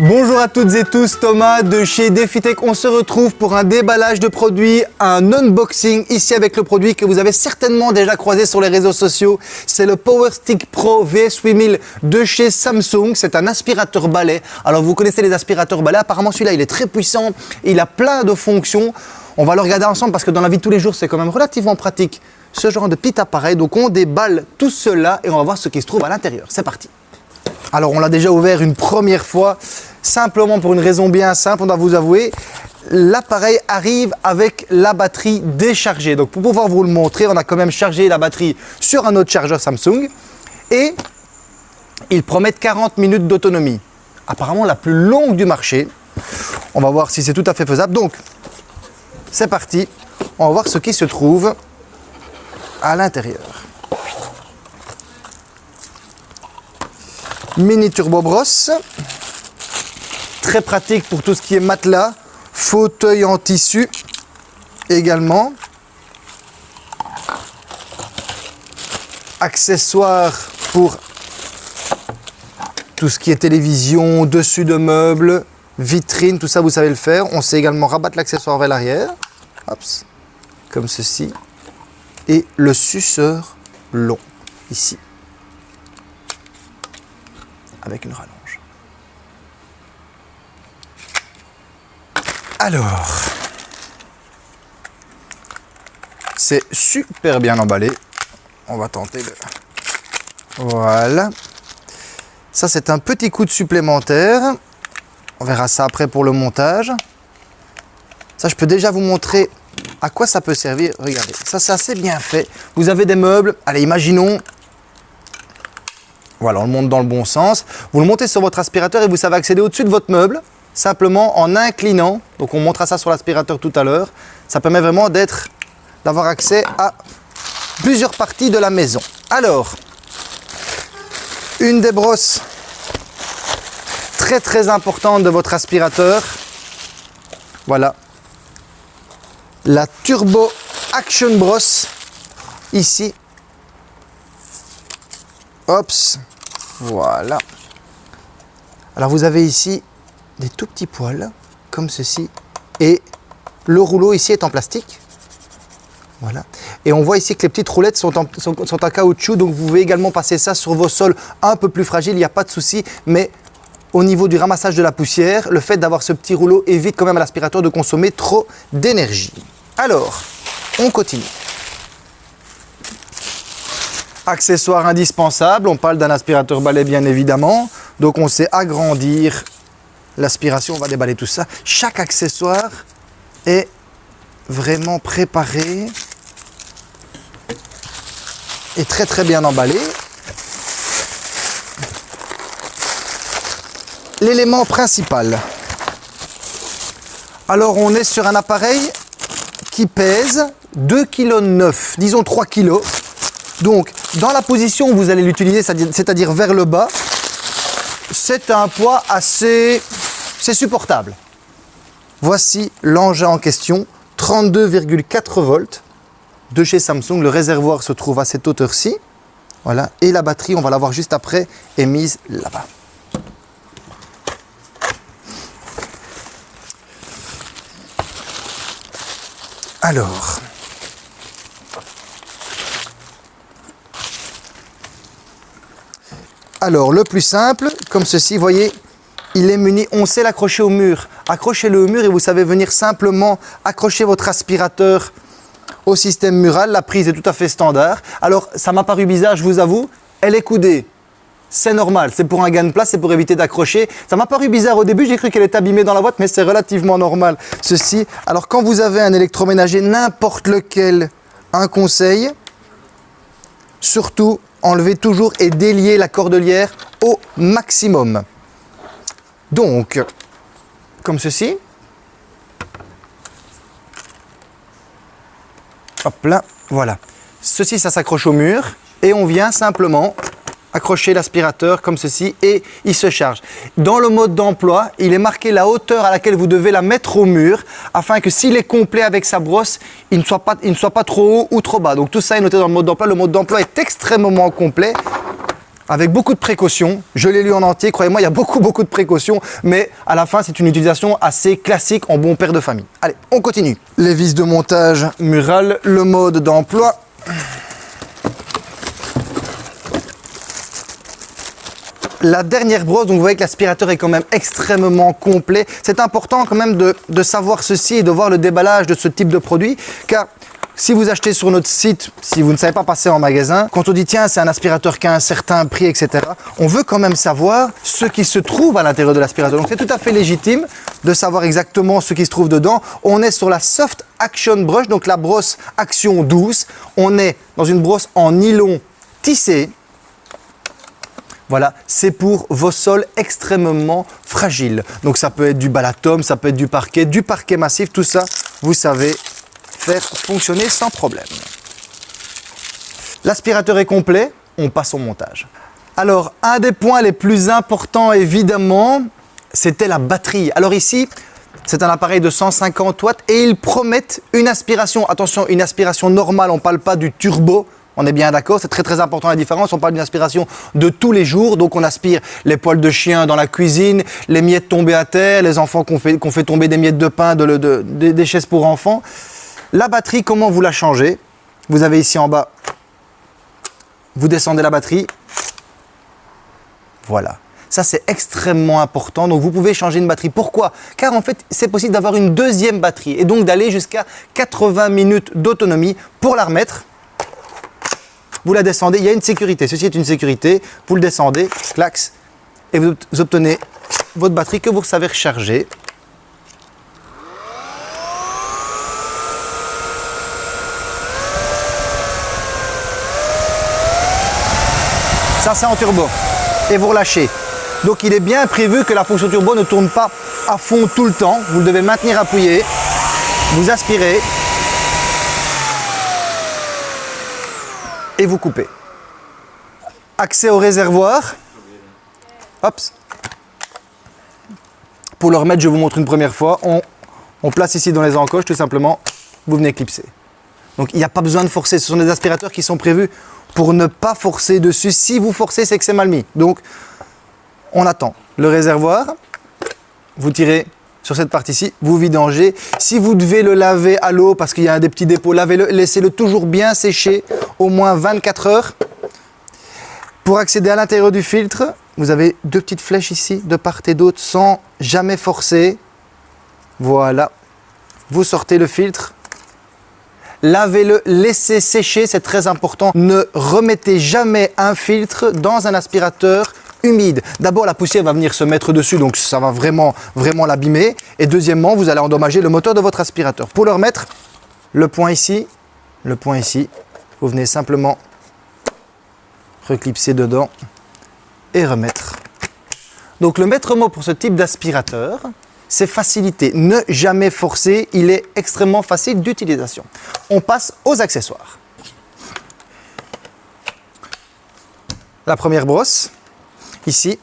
Bonjour à toutes et tous, Thomas de chez DefiTech. On se retrouve pour un déballage de produits, un unboxing ici avec le produit que vous avez certainement déjà croisé sur les réseaux sociaux. C'est le Power Stick Pro VS8000 de chez Samsung. C'est un aspirateur balai. Alors vous connaissez les aspirateurs balai, apparemment celui-là il est très puissant, il a plein de fonctions. On va le regarder ensemble parce que dans la vie de tous les jours c'est quand même relativement pratique ce genre de petit appareil. Donc on déballe tout cela et on va voir ce qui se trouve à l'intérieur. C'est parti. Alors on l'a déjà ouvert une première fois, simplement pour une raison bien simple, on doit vous avouer, l'appareil arrive avec la batterie déchargée. Donc pour pouvoir vous le montrer, on a quand même chargé la batterie sur un autre chargeur Samsung et il promet 40 minutes d'autonomie. Apparemment la plus longue du marché. On va voir si c'est tout à fait faisable. Donc c'est parti, on va voir ce qui se trouve à l'intérieur. mini turbo brosse. Très pratique pour tout ce qui est matelas, fauteuil en tissu également. Accessoires pour tout ce qui est télévision, dessus de meubles, vitrine, tout ça vous savez le faire. On sait également rabattre l'accessoire vers l'arrière, comme ceci. Et le suceur long, ici avec une rallonge. Alors, c'est super bien emballé. On va tenter de... Voilà. Ça, c'est un petit coup de supplémentaire. On verra ça après pour le montage. Ça, je peux déjà vous montrer à quoi ça peut servir. Regardez, ça, c'est assez bien fait. Vous avez des meubles. Allez, imaginons, voilà, on le monte dans le bon sens. Vous le montez sur votre aspirateur et vous savez accéder au-dessus de votre meuble, simplement en inclinant. Donc on montrera ça sur l'aspirateur tout à l'heure. Ça permet vraiment d'être, d'avoir accès à plusieurs parties de la maison. Alors, une des brosses très très importantes de votre aspirateur. Voilà. La Turbo Action Brosse, ici, Hops, voilà. Alors vous avez ici des tout petits poils, comme ceci, et le rouleau ici est en plastique. Voilà. Et on voit ici que les petites roulettes sont en, caoutchouc, donc vous pouvez également passer ça sur vos sols un peu plus fragiles, il n'y a pas de souci, mais au niveau du ramassage de la poussière, le fait d'avoir ce petit rouleau évite quand même à l'aspirateur de consommer trop d'énergie. Alors, on continue. Accessoire indispensable, on parle d'un aspirateur balai bien évidemment. Donc on sait agrandir l'aspiration, on va déballer tout ça. Chaque accessoire est vraiment préparé et très très bien emballé. L'élément principal. Alors on est sur un appareil qui pèse 2,9 kg, disons 3 kg. Donc, dans la position où vous allez l'utiliser, c'est-à-dire vers le bas, c'est un poids assez... c'est supportable. Voici l'engin en question, 32,4 volts de chez Samsung. Le réservoir se trouve à cette hauteur-ci. Et la batterie, on va la voir juste après, est mise là-bas. Alors, Alors, le plus simple, comme ceci, voyez, il est muni, on sait l'accrocher au mur. Accrochez-le au mur et vous savez venir simplement accrocher votre aspirateur au système mural. La prise est tout à fait standard. Alors, ça m'a paru bizarre, je vous avoue, elle est coudée. C'est normal, c'est pour un gain de place, c'est pour éviter d'accrocher. Ça m'a paru bizarre au début, j'ai cru qu'elle était abîmée dans la boîte, mais c'est relativement normal. Ceci, alors quand vous avez un électroménager, n'importe lequel, un conseil, surtout enlever toujours et délier la cordelière au maximum. Donc, comme ceci. Hop là, voilà. Ceci, ça s'accroche au mur et on vient simplement accrocher l'aspirateur comme ceci et il se charge. Dans le mode d'emploi, il est marqué la hauteur à laquelle vous devez la mettre au mur afin que s'il est complet avec sa brosse, il ne, soit pas, trop haut ou trop bas. Donc tout ça est noté dans le mode d'emploi. Le mode d'emploi est extrêmement complet. Avec beaucoup de précautions. Je l'ai lu en entier, croyez-moi, il y a beaucoup, beaucoup de précautions, mais à la fin, c'est une utilisation assez classique en bon père de famille. Allez, on continue. Les vis de montage mural, le mode d'emploi. La dernière brosse, donc vous voyez que l'aspirateur est quand même extrêmement complet. C'est important quand même de, de savoir ceci et de voir le déballage de ce type de produit, car si vous achetez sur notre site, si vous ne savez pas passer en magasin, quand on dit tiens c'est un aspirateur qui a un certain prix, etc., on veut quand même savoir ce qui se trouve à l'intérieur de l'aspirateur. Donc c'est tout à fait légitime de savoir exactement ce qui se trouve dedans. On est sur la Soft Action Brush, donc la brosse action douce. On est dans une brosse en nylon tissé. Voilà, c'est pour vos sols extrêmement fragiles. Donc ça peut être du balatom, ça peut être du parquet, du parquet massif, tout ça, vous savez, fonctionner sans problème. L'aspirateur est complet, on passe au montage. Alors, un des points les plus importants, évidemment, c'était la batterie. Alors ici, c'est un appareil de 150 watts et ils promettent une aspiration. Attention, une aspiration normale, on ne parle pas du turbo. On est bien d'accord, c'est très très important la différence. On parle d'une aspiration de tous les jours. Donc on aspire les poils de chien dans la cuisine, les miettes tombées à terre, les enfants qu'on fait, fait tomber des miettes de pain, de, des chaises pour enfants. La batterie, comment vous la changez? Vous avez ici en bas, vous descendez la batterie. Voilà. Ça, c'est extrêmement important. Donc, vous pouvez changer une batterie. Pourquoi? Car en fait, c'est possible d'avoir une deuxième batterie et donc d'aller jusqu'à 80 minutes d'autonomie. Pour la remettre, vous la descendez. Il y a une sécurité. Ceci est une sécurité. Vous le descendez, clax, et vous obtenez votre batterie que vous savez recharger. Ça, en turbo. Et vous relâchez. Donc, il est bien prévu que la fonction turbo ne tourne pas à fond tout le temps. Vous devez maintenir appuyé. Vous aspirez. Et vous coupez. Accès au réservoir. Pour le remettre, je vous montre une première fois. On place ici dans les encoches, tout simplement. Vous venez clipser. Donc, il n'y a pas besoin de forcer. Ce sont des aspirateurs qui sont prévus pour ne pas forcer dessus. Si vous forcez, c'est que c'est mal mis. Donc, on attend. Le réservoir, vous tirez sur cette partie-ci, vous vidangez. Si vous devez le laver à l'eau parce qu'il y a des petits dépôts, laissez-le toujours bien sécher, au moins 24 heures. Pour accéder à l'intérieur du filtre, vous avez deux petites flèches ici, de part et d'autre, sans jamais forcer. Voilà. Vous sortez le filtre, lavez-le, laissez sécher, c'est très important. Ne remettez jamais un filtre dans un aspirateur humide. D'abord, la poussière va venir se mettre dessus, donc ça va vraiment, l'abîmer. Et deuxièmement, vous allez endommager le moteur de votre aspirateur. Pour le remettre, le point ici, le point ici, vous venez simplement reclipser dedans et remettre. Donc le maître mot pour ce type d'aspirateur, c'est facilité. Ne jamais forcer, il est extrêmement facile d'utilisation. On passe aux accessoires. La première brosse, ici,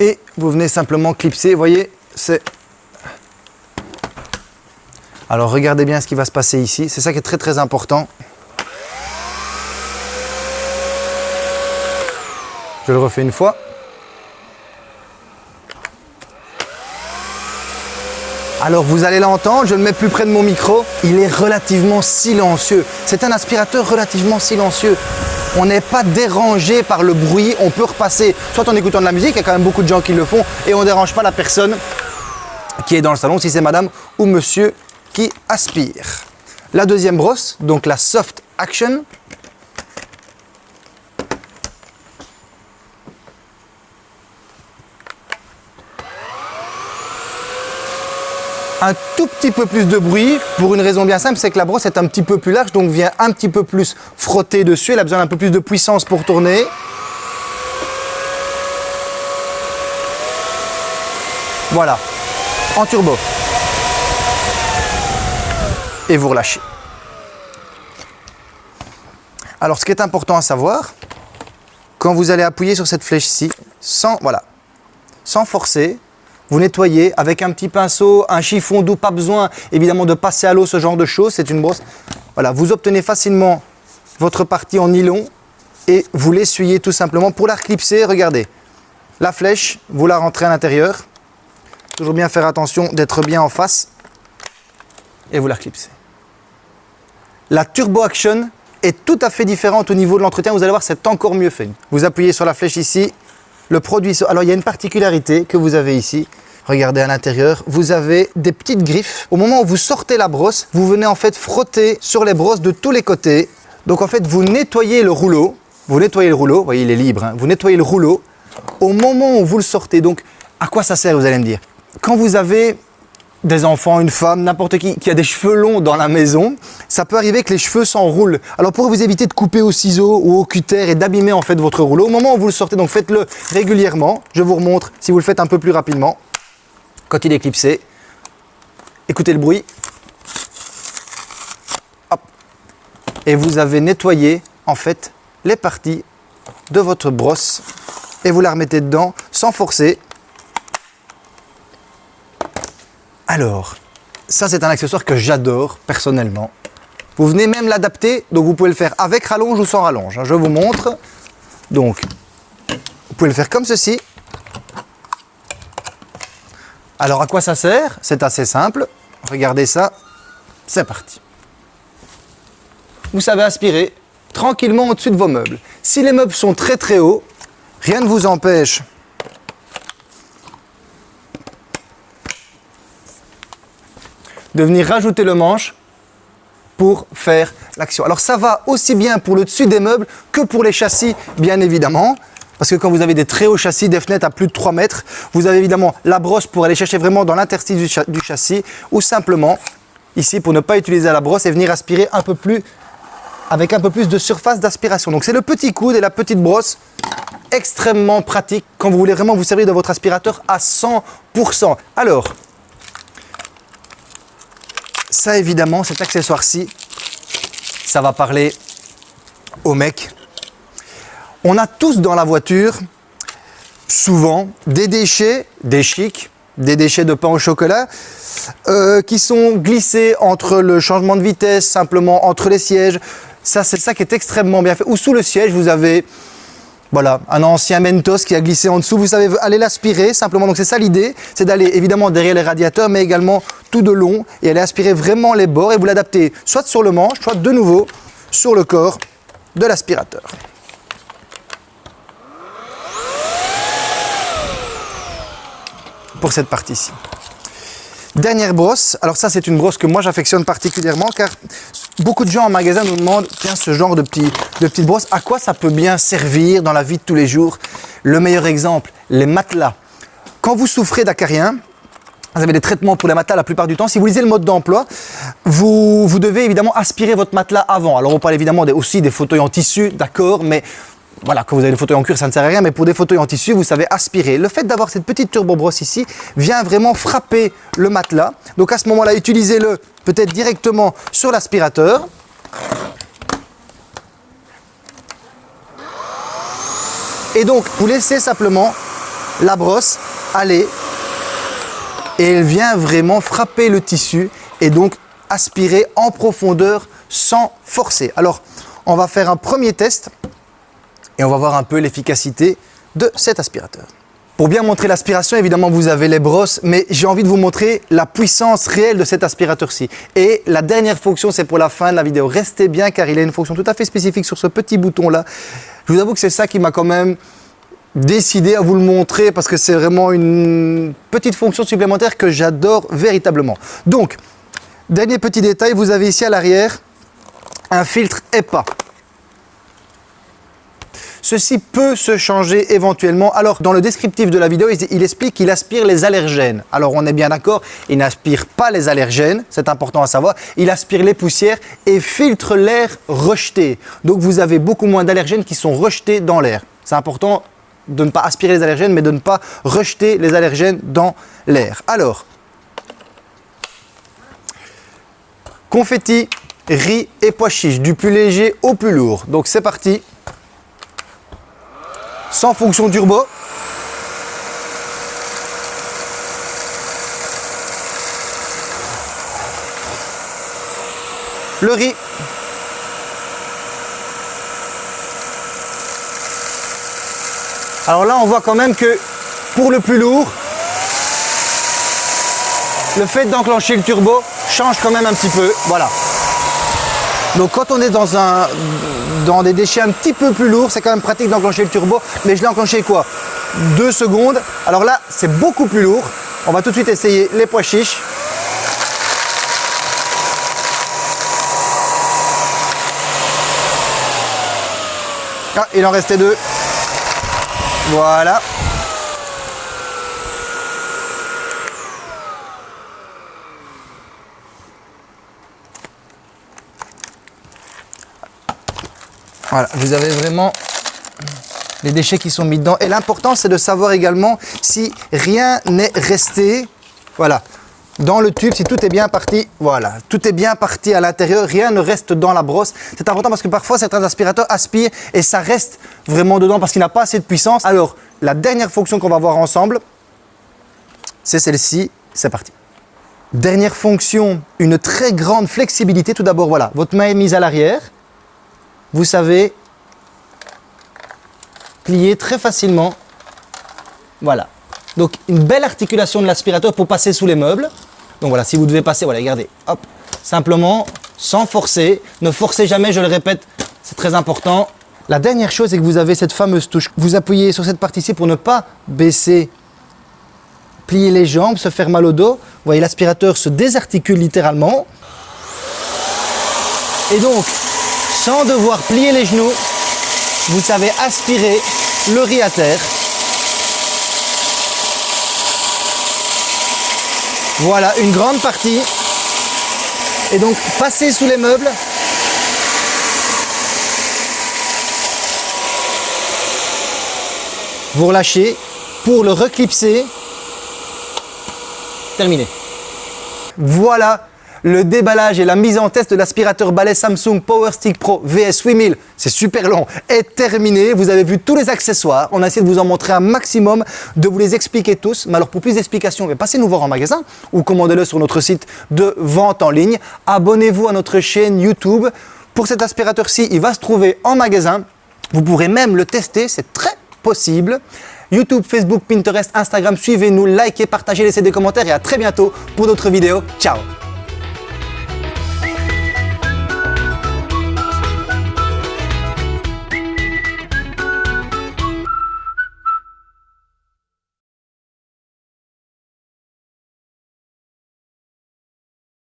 et vous venez simplement clipser, vous voyez, c'est... Alors regardez bien ce qui va se passer ici, c'est ça qui est très très important. Je le refais une fois. Alors vous allez l'entendre, je le mets plus près de mon micro, il est relativement silencieux. C'est un aspirateur relativement silencieux. On n'est pas dérangé par le bruit, on peut repasser soit en écoutant de la musique, il y a quand même beaucoup de gens qui le font, et on ne dérange pas la personne qui est dans le salon, si c'est madame ou monsieur qui aspire. La deuxième brosse, donc la Soft Action, un tout petit peu plus de bruit pour une raison bien simple, c'est que la brosse est un petit peu plus large, donc vient un petit peu plus frotter dessus. Elle a besoin d'un peu plus de puissance pour tourner. Voilà, en turbo. Et vous relâchez. Alors, ce qui est important à savoir, quand vous allez appuyer sur cette flèche-ci, sans, voilà, sans forcer, vous nettoyez avec un petit pinceau, un chiffon doux, pas besoin évidemment de passer à l'eau, ce genre de choses, c'est une brosse. Voilà, vous obtenez facilement votre partie en nylon et vous l'essuyez tout simplement pour la reclipser. Regardez, la flèche, vous la rentrez à l'intérieur. Toujours bien faire attention d'être bien en face et vous la reclipsez. La Turbo Action est tout à fait différente au niveau de l'entretien. Vous allez voir, c'est encore mieux fait. Vous appuyez sur la flèche ici, le produit... Alors, il y a une particularité que vous avez ici. Regardez à l'intérieur, vous avez des petites griffes. Au moment où vous sortez la brosse, vous venez en fait frotter sur les brosses de tous les côtés. Donc en fait, vous nettoyez le rouleau. Vous nettoyez le rouleau, vous voyez, il est libre. hein. Vous nettoyez le rouleau au moment où vous le sortez. Donc, à quoi ça sert, vous allez me dire? Quand vous avez des enfants, une femme, n'importe qui qui a des cheveux longs dans la maison, ça peut arriver que les cheveux s'enroulent. Alors pour vous éviter de couper au ciseau ou au cutter et d'abîmer en fait votre rouleau, au moment où vous le sortez, donc faites-le régulièrement. Je vous remontre si vous le faites un peu plus rapidement. Quand il est clipsé, écoutez le bruit. Hop. Et vous avez nettoyé en fait les parties de votre brosse et vous la remettez dedans sans forcer. Alors, ça c'est un accessoire que j'adore personnellement. Vous venez même l'adapter, donc vous pouvez le faire avec rallonge ou sans rallonge. hein. Je vous montre. Donc, vous pouvez le faire comme ceci. Alors à quoi ça sert? C'est assez simple. Regardez ça. C'est parti. Vous savez aspirer tranquillement au-dessus de vos meubles. Si les meubles sont très très hauts, rien ne vous empêche de venir rajouter le manche pour faire l'action. Alors ça va aussi bien pour le dessus des meubles que pour les châssis, bien évidemment. Parce que quand vous avez des très hauts châssis, des fenêtres à plus de 3 mètres, vous avez évidemment la brosse pour aller chercher vraiment dans l'interstice du, châssis, ou simplement, ici, pour ne pas utiliser la brosse et venir aspirer un peu plus, avec un peu plus de surface d'aspiration. Donc c'est le petit coude et la petite brosse, extrêmement pratique quand vous voulez vraiment vous servir de votre aspirateur à 100%. Alors, ça évidemment, cet accessoire-ci, ça va parler aux mecs. On a tous dans la voiture, souvent, des déchets, des chics, des déchets de pain au chocolat, euh, qui sont glissés entre le changement de vitesse, simplement entre les sièges. Ça, c'est ça qui est extrêmement bien fait. Ou sous le siège, vous avez voilà, un ancien Mentos qui a glissé en dessous. Vous savez, aller l'aspirer simplement. Donc c'est ça l'idée, c'est d'aller évidemment derrière les radiateurs, mais également tout de long et aller aspirer vraiment les bords et vous l'adapter soit sur le manche, soit de nouveau sur le corps de l'aspirateur. Cette partie-ci. Dernière brosse, alors ça c'est une brosse que moi j'affectionne particulièrement car beaucoup de gens en magasin nous demandent tiens ce genre de, petit, de petite brosse, à quoi ça peut bien servir dans la vie de tous les jours? Le meilleur exemple, les matelas. Quand vous souffrez d'acarien, vous avez des traitements pour les matelas la plupart du temps. Si vous lisez le mode d'emploi, vous, vous devez évidemment aspirer votre matelas avant. Alors on parle évidemment aussi des fauteuils en tissu, d'accord, mais voilà, quand vous avez des fauteuils en cuir, ça ne sert à rien, mais pour des fauteuils en tissu, vous savez aspirer. Le fait d'avoir cette petite turbo brosse ici vient vraiment frapper le matelas. Donc à ce moment-là, utilisez-le peut-être directement sur l'aspirateur. Et donc, vous laissez simplement la brosse aller et elle vient vraiment frapper le tissu et donc aspirer en profondeur sans forcer. Alors, on va faire un premier test et on va voir un peu l'efficacité de cet aspirateur. Pour bien montrer l'aspiration, évidemment, vous avez les brosses, mais j'ai envie de vous montrer la puissance réelle de cet aspirateur-ci. Et la dernière fonction, c'est pour la fin de la vidéo. Restez bien car il a une fonction tout à fait spécifique sur ce petit bouton-là. Je vous avoue que c'est ça qui m'a quand même décidé à vous le montrer parce que c'est vraiment une petite fonction supplémentaire que j'adore véritablement. Donc, dernier petit détail, vous avez ici à l'arrière un filtre EPA. Ceci peut se changer éventuellement. Alors, dans le descriptif de la vidéo, il, explique qu'il aspire les allergènes. Alors, on est bien d'accord, il n'aspire pas les allergènes, c'est important à savoir. Il aspire les poussières et filtre l'air rejeté. Donc, vous avez beaucoup moins d'allergènes qui sont rejetés dans l'air. C'est important de ne pas aspirer les allergènes, mais de ne pas rejeter les allergènes dans l'air. Alors, confetti, riz et pois chiches, du plus léger au plus lourd. Donc, c'est parti sans fonction turbo. Le riz. Alors là, on voit quand même que pour le plus lourd, le fait d'enclencher le turbo change quand même un petit peu. Voilà. Donc quand on est dans, des déchets un petit peu plus lourds, c'est quand même pratique d'enclencher le turbo. Mais je l'ai enclenché quoi? Deux secondes. Alors là, c'est beaucoup plus lourd. On va tout de suite essayer les pois chiches. Ah, il en restait deux. Voilà. Voilà, vous avez vraiment les déchets qui sont mis dedans. Et l'important, c'est de savoir également si rien n'est resté. Voilà. Dans le tube, si tout est bien parti, voilà, tout est bien parti à l'intérieur, rien ne reste dans la brosse. C'est important parce que parfois certains aspirateurs aspirent et ça reste vraiment dedans parce qu'il n'a pas assez de puissance. Alors, la dernière fonction qu'on va voir ensemble, c'est celle-ci, c'est parti. Dernière fonction, une très grande flexibilité. Tout d'abord, voilà, votre main est mise à l'arrière, vous savez plier très facilement. Voilà. Donc une belle articulation de l'aspirateur pour passer sous les meubles. Donc voilà, si vous devez passer, voilà, regardez, hop, simplement, sans forcer. Ne forcez jamais, je le répète, c'est très important. La dernière chose, c'est que vous avez cette fameuse touche. Vous appuyez sur cette partie-ci pour ne pas baisser, plier les jambes, se faire mal au dos. Vous voyez, l'aspirateur se désarticule littéralement. Et donc, sans devoir plier les genoux, vous savez aspirer le riz à terre. Voilà, une grande partie. Et donc, passez sous les meubles. Vous relâchez pour le reclipser. Terminé. Voilà le déballage et la mise en test de l'aspirateur balai Samsung Power Stick Pro VS 8000, c'est super long, est terminé. Vous avez vu tous les accessoires. On a essayé de vous en montrer un maximum, de vous les expliquer tous. Mais alors pour plus d'explications, passez nous voir en magasin ou commandez-le sur notre site de vente en ligne. Abonnez-vous à notre chaîne YouTube. Pour cet aspirateur-ci, il va se trouver en magasin. Vous pourrez même le tester, c'est très possible. YouTube, Facebook, Pinterest, Instagram, suivez-nous, likez, partagez, laissez des commentaires et à très bientôt pour d'autres vidéos. Ciao